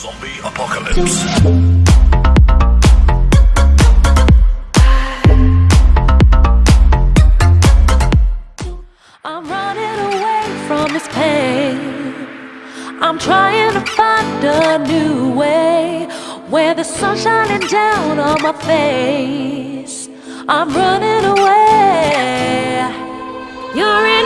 Zombie Apocalypse. I'm running away from this pain. I'm trying to find a new way where the sun's shining down on my face. I'm running away. You're in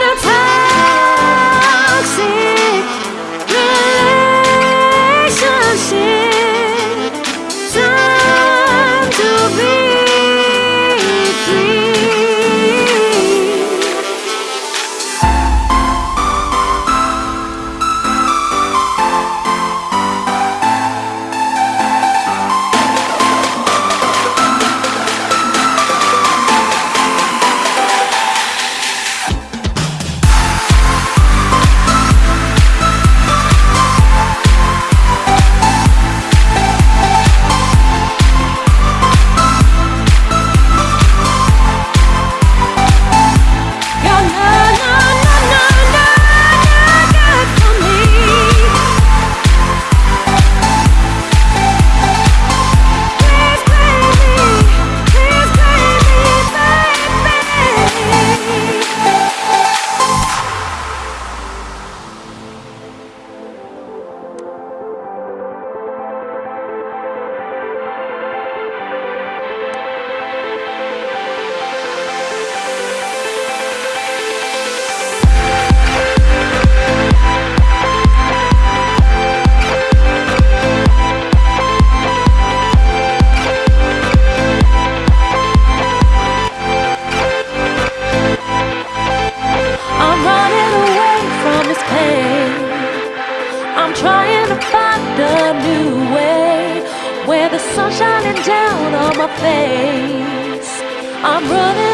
I'm trying to find a new way where the sun's shining down on my face. I'm running.